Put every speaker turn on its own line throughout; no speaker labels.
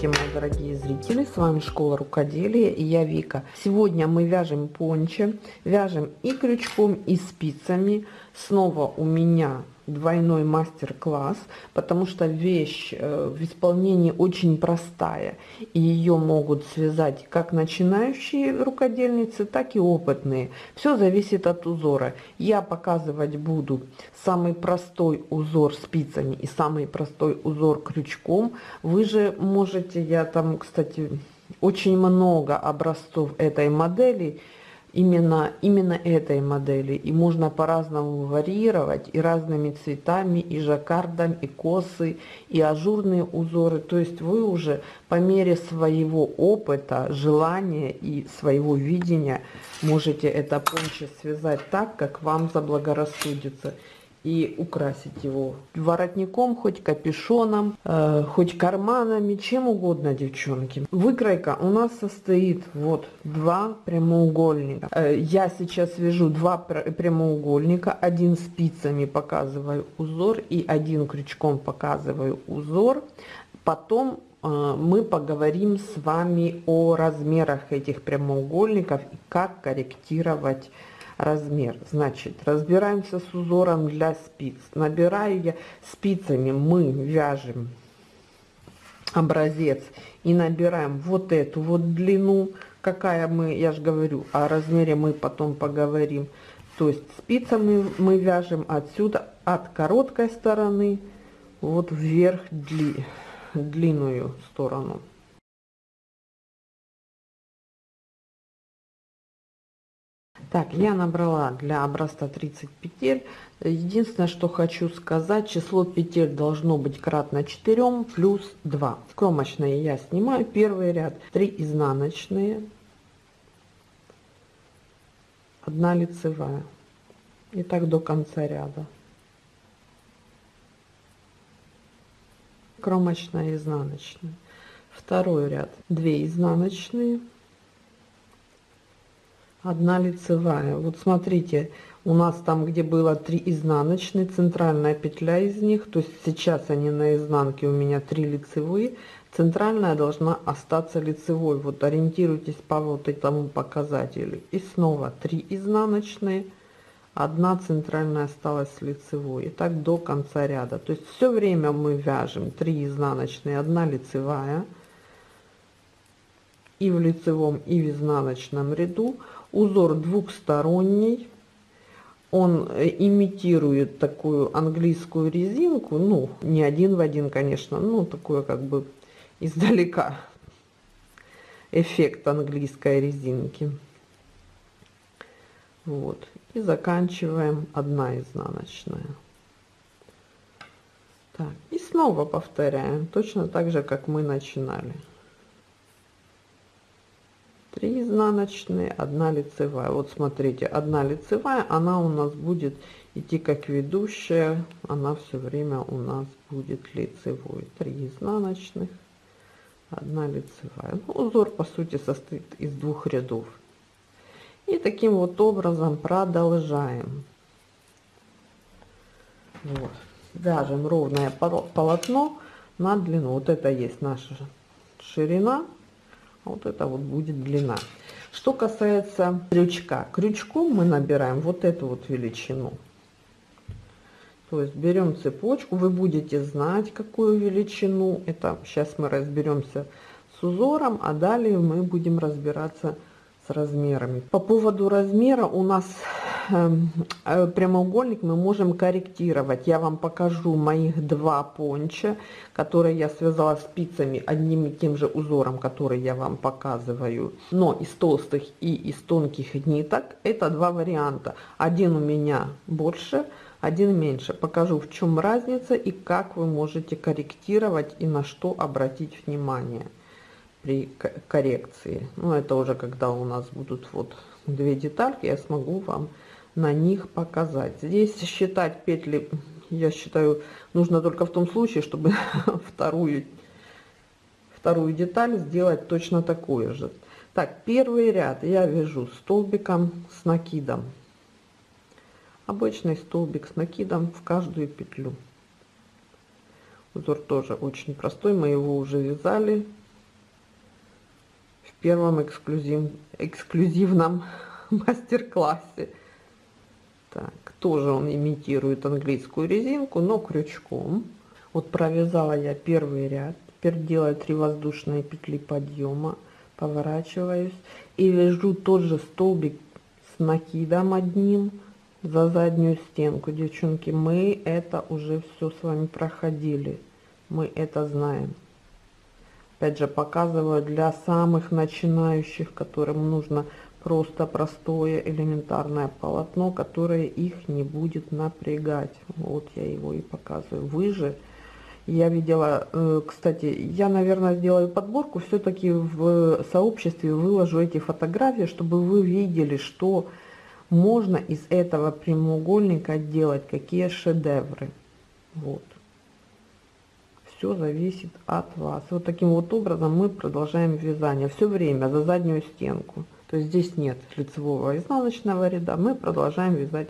Здравствуйте, мои дорогие зрители! С вами Школа Рукоделия и я Вика. Сегодня мы вяжем пончо. Вяжем и крючком, и спицами. Снова у меня двойной мастер-класс, потому что вещь э, в исполнении очень простая, и ее могут связать как начинающие рукодельницы, так и опытные. Все зависит от узора. Я показывать буду самый простой узор спицами и самый простой узор крючком. Вы же можете, я там, кстати, очень много образцов этой модели, именно, именно этой модели. И можно по-разному варьировать и разными цветами, и жаккардом, и косы, и ажурные узоры. То есть вы уже по мере своего опыта, желания и своего видения можете это пончо связать так, как вам заблагорассудится и украсить его воротником, хоть капюшоном, э, хоть карманами, чем угодно, девчонки. Выкройка у нас состоит вот два прямоугольника. Э, я сейчас вяжу два прямоугольника, один спицами показываю узор и один крючком показываю узор. Потом э, мы поговорим с вами о размерах этих прямоугольников и как корректировать размер. Значит, разбираемся с узором для спиц. Набираю я спицами, мы вяжем образец и набираем вот эту вот длину, какая мы, я же говорю, о размере мы потом поговорим. То есть спицами мы вяжем отсюда, от короткой стороны, вот вверх дли, длинную сторону. Так, я набрала для образца 30 петель. Единственное, что хочу сказать, число петель должно быть кратно 4 плюс 2. Кромочные я снимаю. Первый ряд 3 изнаночные, 1 лицевая. И так до конца ряда. Кромочная изнаночная. Второй ряд 2 изнаночные, одна лицевая. Вот смотрите у нас там где было 3 изнаночные центральная петля из них то есть сейчас они на изнанке у меня 3 лицевые центральная должна остаться лицевой. Вот ориентируйтесь по вот этому показателю. И снова 3 изнаночные одна центральная осталась лицевой. И так до конца ряда. То есть все время мы вяжем 3 изнаночные 1 лицевая и в лицевом и в изнаночном ряду узор двухсторонний. Он э, имитирует такую английскую резинку ну не один в один конечно ну такое как бы издалека эффект английской резинки. Вот. И заканчиваем одна изнаночная. Так и снова повторяем точно так же как мы начинали 3 изнаночные 1 лицевая. Вот смотрите 1 лицевая она у нас будет идти как ведущая она все время у нас будет лицевой. 3 изнаночных 1 лицевая. Ну, узор по сути состоит из двух рядов. И таким вот образом продолжаем. Вот. Вяжем ровное полотно на длину. Вот это есть наша ширина вот это вот будет длина. Что касается крючка. Крючком мы набираем вот эту вот величину. То есть берем цепочку. Вы будете знать какую величину. Это сейчас мы разберемся с узором а далее мы будем разбираться с размерами. По поводу размера у нас прямоугольник мы можем корректировать. Я вам покажу моих два понча, которые я связала спицами одним и тем же узором, который я вам показываю. Но из толстых и из тонких ниток это два варианта. Один у меня больше, один меньше. Покажу в чем разница и как вы можете корректировать и на что обратить внимание при коррекции. Ну это уже когда у нас будут вот две детальки, я смогу вам на них показать. Здесь считать петли, я считаю, нужно только в том случае, чтобы вторую, вторую деталь сделать точно такую же. Так, первый ряд я вяжу столбиком с накидом. Обычный столбик с накидом в каждую петлю. Узор тоже очень простой, мы его уже вязали первом эксклюзив, эксклюзивном мастер-классе. Так, тоже он имитирует английскую резинку, но крючком. Вот провязала я первый ряд. Теперь делаю 3 воздушные петли подъема. Поворачиваюсь и вяжу тот же столбик с накидом одним за заднюю стенку. Девчонки, мы это уже все с вами проходили. Мы это знаем. Опять же, показываю для самых начинающих, которым нужно просто простое элементарное полотно, которое их не будет напрягать. Вот я его и показываю. Вы же, я видела, э, кстати, я, наверное, сделаю подборку, все-таки в сообществе выложу эти фотографии, чтобы вы видели, что можно из этого прямоугольника делать, какие шедевры. Вот все зависит от вас. Вот таким вот образом мы продолжаем вязание все время за заднюю стенку. То есть здесь нет лицевого изнаночного ряда, мы продолжаем вязать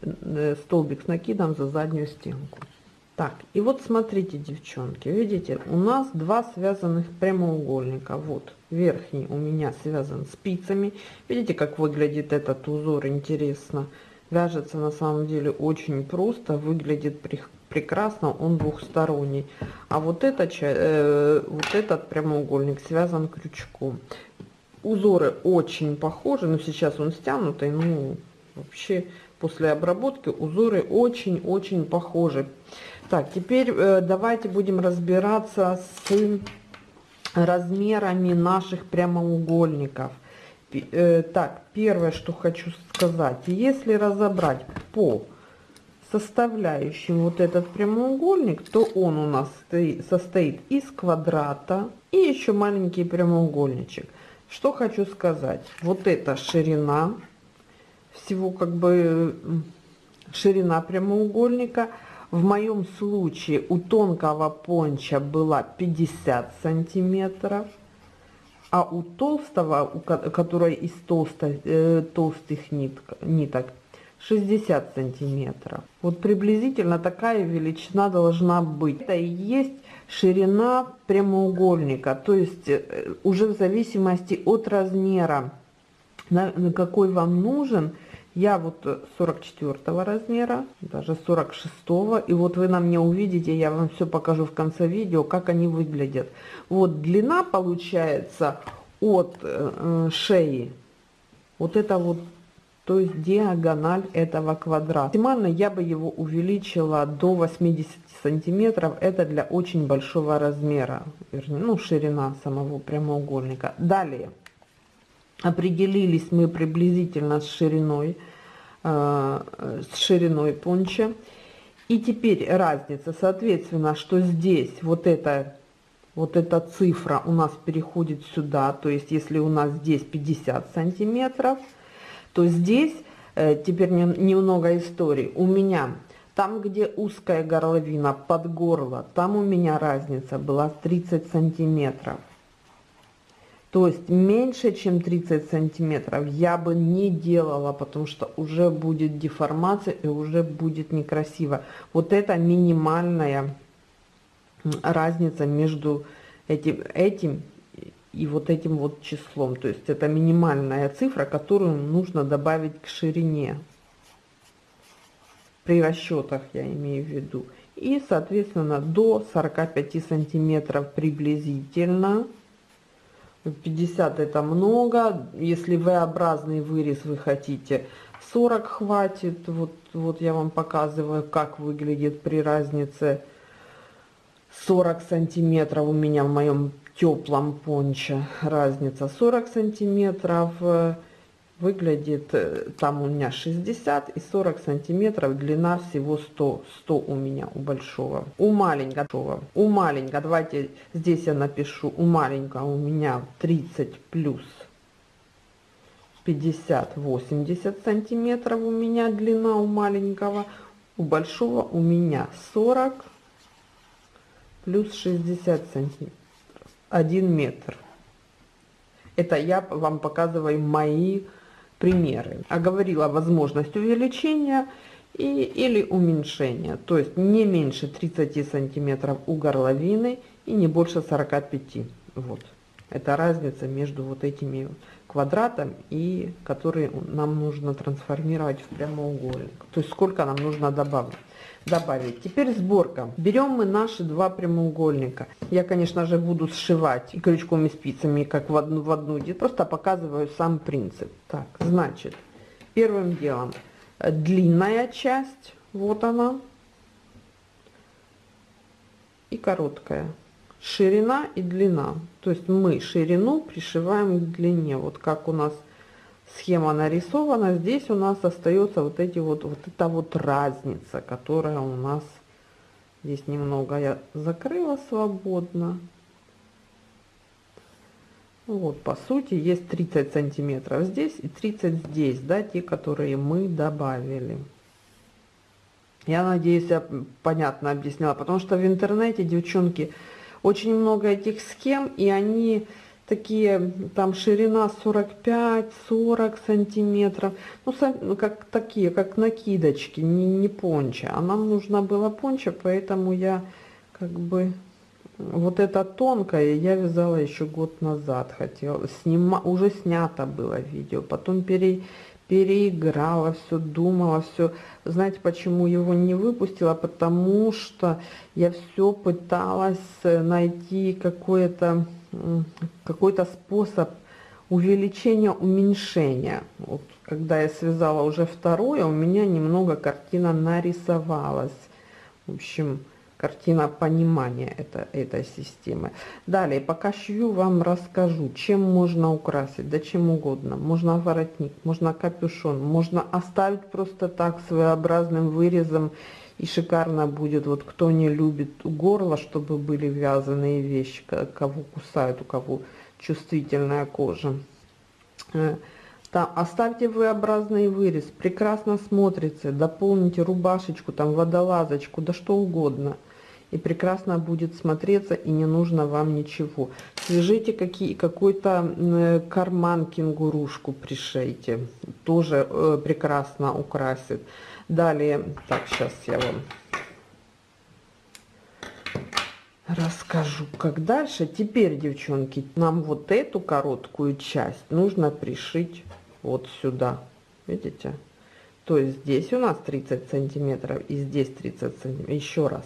э, столбик с накидом за заднюю стенку. Так, и вот смотрите, девчонки, видите, у нас два связанных прямоугольника. Вот, верхний у меня связан спицами. Видите, как выглядит этот узор, интересно. Вяжется на самом деле очень просто, выглядит прекрасно, он двухсторонний. А вот, это, э, вот этот прямоугольник связан крючком. Узоры очень похожи, но сейчас он стянутый, ну вообще после обработки узоры очень-очень похожи. Так, теперь э, давайте будем разбираться с размерами наших прямоугольников. Э, так, первое, что хочу сказать, если разобрать по составляющим вот этот прямоугольник, то он у нас состоит из квадрата и еще маленький прямоугольничек. Что хочу сказать, вот эта ширина, всего как бы ширина прямоугольника, в моем случае у тонкого понча была 50 сантиметров, а у толстого, у которой из толсто, э, толстых ниток, 60 сантиметров. Вот приблизительно такая величина должна быть. Это и есть ширина прямоугольника, то есть э, уже в зависимости от размера, на, на какой вам нужен, я вот 44 размера, даже 46, и вот вы на мне увидите, я вам все покажу в конце видео, как они выглядят. Вот длина получается от э, э шеи, вот это вот то есть диагональ этого квадрата. Максимально я бы его увеличила до 80 сантиметров, это для очень большого размера, вернее, ну, ширина самого прямоугольника. Далее, определились мы приблизительно с шириной, э, с шириной понча. И теперь разница, соответственно, что здесь вот это вот эта цифра у нас переходит сюда, то есть если у нас здесь 50 сантиметров, то здесь э, теперь немного истории. У меня там, где узкая горловина под горло, там у меня разница была 30 сантиметров. То есть меньше, чем 30 сантиметров я бы не делала, потому что уже будет деформация и уже будет некрасиво. Вот это минимальная разница между этим, этим и вот этим вот числом. То есть это минимальная цифра, которую нужно добавить к ширине. При расчетах я имею в виду. И, соответственно, до 45 сантиметров приблизительно. 50 это много. Если V-образный вырез вы хотите, 40 хватит. Вот, вот я вам показываю, как выглядит при разнице 40 сантиметров у меня в моем теплом понче разница 40 сантиметров э, выглядит э, там у меня 60 и 40 сантиметров длина всего 100 100 у меня у большого. У маленького. У маленького. Давайте здесь я напишу. У маленького у меня 30 плюс 50 80 сантиметров у меня длина у маленького. У большого у меня 40 плюс 60 сантиметров 1 метр. Это я вам показываю мои примеры. Оговорила возможность увеличения и, или уменьшения. То есть не меньше 30 сантиметров у горловины и не больше 45. Вот. Это разница между вот этими квадратом и который нам нужно трансформировать в прямоугольник. То есть сколько нам нужно добавить. Добавить. Теперь сборка. Берем мы наши два прямоугольника. Я, конечно же, буду сшивать и крючком, и спицами, как в одну в одну. Просто показываю сам принцип. Так, значит, первым делом длинная часть, вот она, и короткая ширина и длина. То есть мы ширину пришиваем к длине. Вот как у нас схема нарисована, здесь у нас остается вот эти вот, вот эта вот разница, которая у нас здесь немного я закрыла свободно. Вот, по сути, есть 30 сантиметров здесь и 30 здесь, да, те, которые мы добавили. Я надеюсь, я понятно объясняла, потому что в интернете, девчонки, очень много этих схем, и они такие, там ширина 45-40 сантиметров, ну, ну, как такие, как накидочки, не, не понча. А нам нужна была понча, поэтому я как бы вот это тонкое я вязала еще год назад. Хотела снима уже снято было видео потом пере переиграла все думала все знаете почему его не выпустила? Потому что я все пыталась найти какое-то какой-то способ увеличения уменьшения вот когда я связала уже второе у меня немного картина нарисовалась в общем картина понимания это, этой системы. Далее, пока шью, вам расскажу, чем можно украсить, да чем угодно. Можно воротник, можно капюшон, можно оставить просто так своеобразным вырезом, и шикарно будет. Вот кто не любит горло, чтобы были вязаные вещи, кого кусают, у кого чувствительная кожа. Э, там оставьте V-образный вырез, прекрасно смотрится, дополните рубашечку, там водолазочку, да что угодно – и прекрасно будет смотреться и не нужно вам ничего. Свяжите какие какой-то карман кенгурушку пришейте тоже э, прекрасно украсит. Далее так сейчас я вам расскажу как дальше. Теперь девчонки нам вот эту короткую часть нужно пришить вот сюда. Видите? То есть здесь у нас 30 сантиметров и здесь 30 сантиметров. Еще раз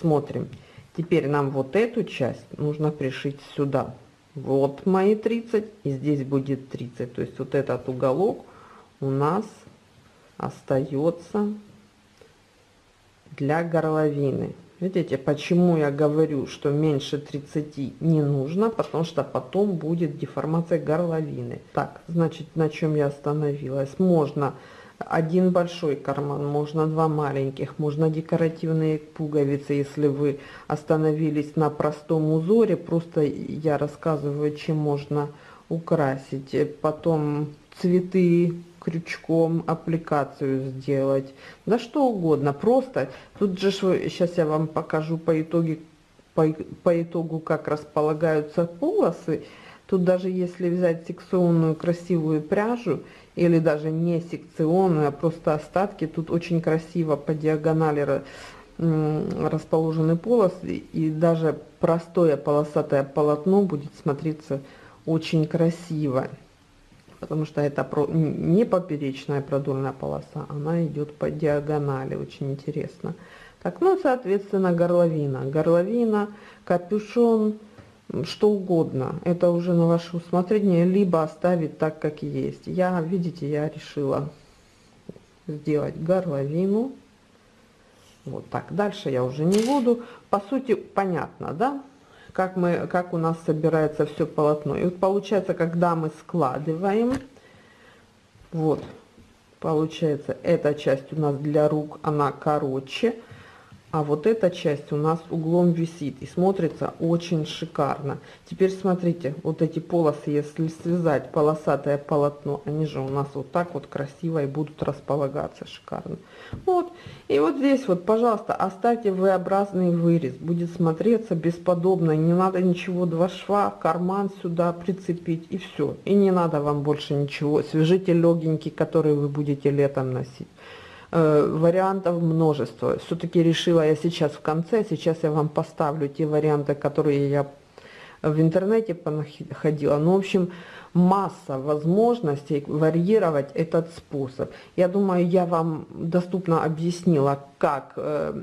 смотрим. Теперь нам вот эту часть нужно пришить сюда. Вот мои 30 и здесь будет 30 то есть вот этот уголок у нас остается для горловины. Видите почему я говорю что меньше 30 не нужно? Потому что потом будет деформация горловины. Так значит на чем я остановилась? Можно один большой карман, можно два маленьких, можно декоративные пуговицы, если вы остановились на простом узоре, просто я рассказываю, чем можно украсить. Потом цветы крючком, аппликацию сделать, да что угодно, просто, тут же, сейчас я вам покажу по итоге, по, по итогу, как располагаются полосы, тут даже если взять секционную красивую пряжу или даже не секционную, а просто остатки. Тут очень красиво по диагонали расположены полосы, и даже простое полосатое полотно будет смотреться очень красиво, потому что это не поперечная продольная полоса, она идет по диагонали, очень интересно. Так, ну, соответственно, горловина. Горловина, капюшон, что угодно. Это уже на ваше усмотрение, либо оставить так, как есть. Я, видите, я решила сделать горловину. Вот так. Дальше я уже не буду. По сути, понятно, да? Как, мы, как у нас собирается все полотно. И вот получается, когда мы складываем, вот, получается, эта часть у нас для рук, она короче а вот эта часть у нас углом висит и смотрится очень шикарно. Теперь смотрите вот эти полосы если связать полосатое полотно они же у нас вот так вот красиво и будут располагаться шикарно. Вот и вот здесь вот пожалуйста оставьте v-образный вырез будет смотреться бесподобно не надо ничего два шва карман сюда прицепить и все и не надо вам больше ничего свяжите легенький который вы будете летом носить вариантов множество. Все-таки решила я сейчас в конце, сейчас я вам поставлю те варианты, которые я в интернете понаходила. Ну, в общем, масса возможностей варьировать этот способ. Я думаю, я вам доступно объяснила, как, э,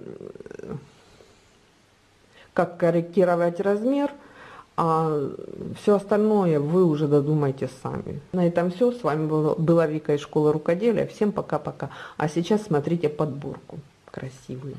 как корректировать размер, а все остальное вы уже додумайте сами. На этом все. С вами была Вика из школы рукоделия. Всем пока-пока. А сейчас смотрите подборку красивую.